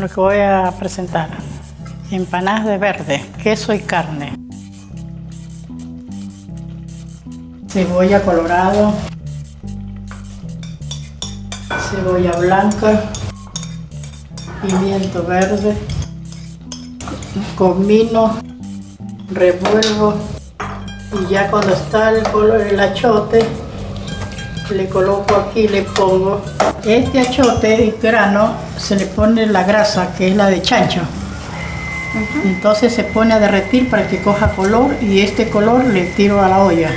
lo que voy a presentar. Empanadas de verde, queso y carne. Cebolla colorado. Cebolla blanca. Pimiento verde. Comino. Revuelvo. Y ya cuando está el color el achote, le coloco aquí, le pongo este achote grano, se le pone la grasa que es la de chancho. Entonces se pone a derretir para que coja color y este color le tiro a la olla.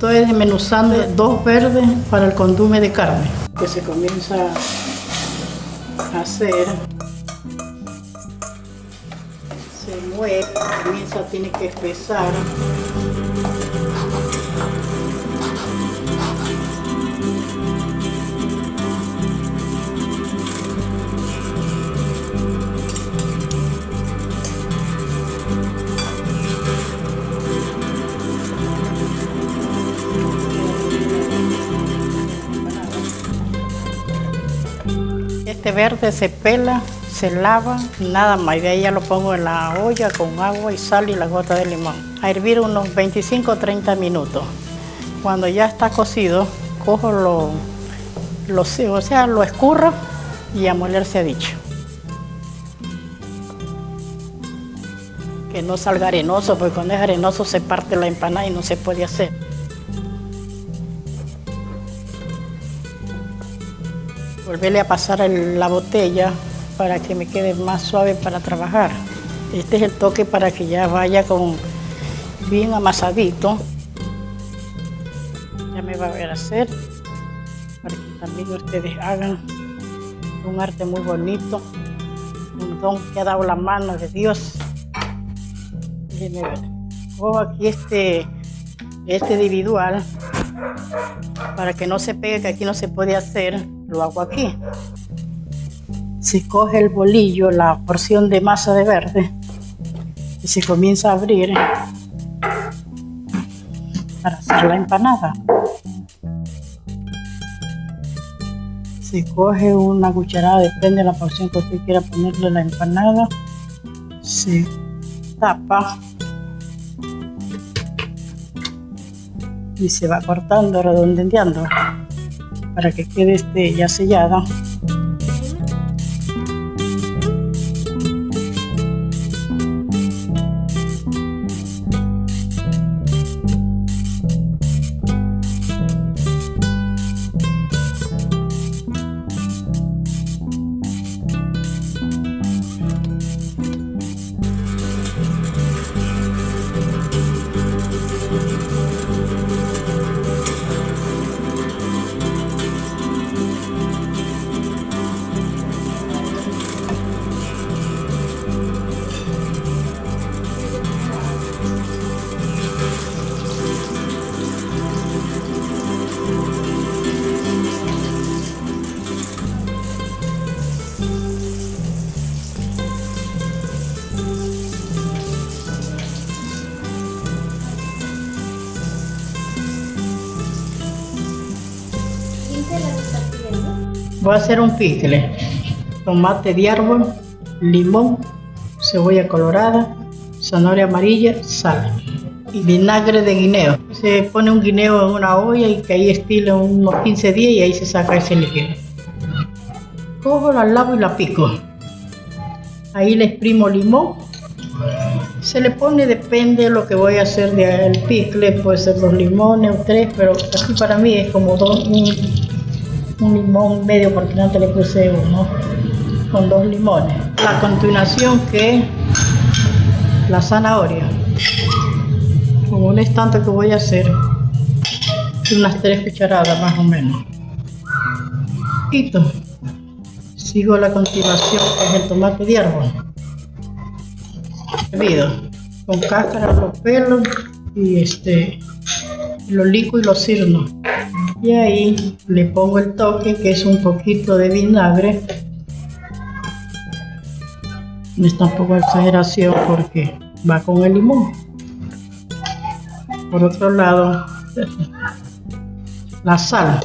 Estoy desmenuzando dos verdes para el condume de carne que se comienza a hacer. Se mueve, comienza, tiene que espesar Este verde se pela, se lava, nada más. Y de ahí ya lo pongo en la olla con agua y sal y la gota de limón. A hervir unos 25 o 30 minutos. Cuando ya está cocido, cojo lo, lo, o sea, lo escurro y a moler se ha dicho. Que no salga arenoso, porque cuando es arenoso se parte la empanada y no se puede hacer. Volverle a pasar la botella para que me quede más suave para trabajar. Este es el toque para que ya vaya con bien amasadito. Ya me va a ver hacer para que también ustedes hagan un arte muy bonito, un don que ha dado la mano de Dios. Déjenme ver. Cojo aquí este, este individual para que no se pegue, que aquí no se puede hacer lo hago aquí. Se coge el bolillo, la porción de masa de verde, y se comienza a abrir para hacer la empanada. Se coge una cucharada, depende de la porción que usted quiera ponerle la empanada. Se tapa y se va cortando, redondeando para que quede este ya sellada Voy a hacer un picle. Tomate de árbol, limón, cebolla colorada, zanahoria amarilla, sal y vinagre de guineo. Se pone un guineo en una olla y que ahí estile unos 15 días y ahí se saca ese líquido. Cojo, la lavo y la pico. Ahí le exprimo limón. Se le pone, depende de lo que voy a hacer del picle, puede ser dos limones o tres, pero así para mí es como dos, limón medio porque no te le puse uno con dos limones. A continuación que la zanahoria. Con un estante que voy a hacer unas tres cucharadas más o menos. Quito. sigo la continuación que es el tomate de árbol. Hervido. Con cáscara los pelos y este los lico y los sirno y ahí le pongo el toque que es un poquito de vinagre No es tampoco exageración porque va con el limón. Por otro lado, la sal.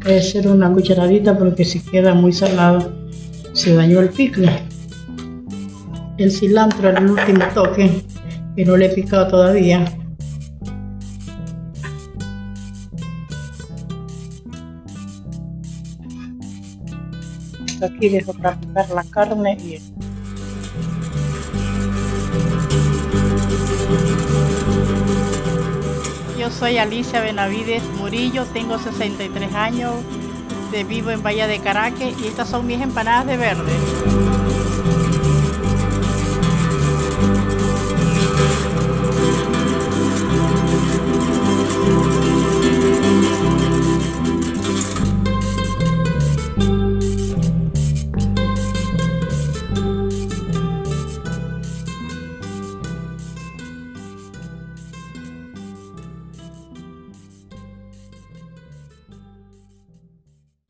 Puede ser una cucharadita porque si queda muy salado se dañó el picle. El cilantro el último toque que no le he picado todavía. Aquí dejo picar la carne y Yo soy Alicia Benavides Murillo, tengo 63 años, vivo en Bahía de Caracas y estas son mis empanadas de verde.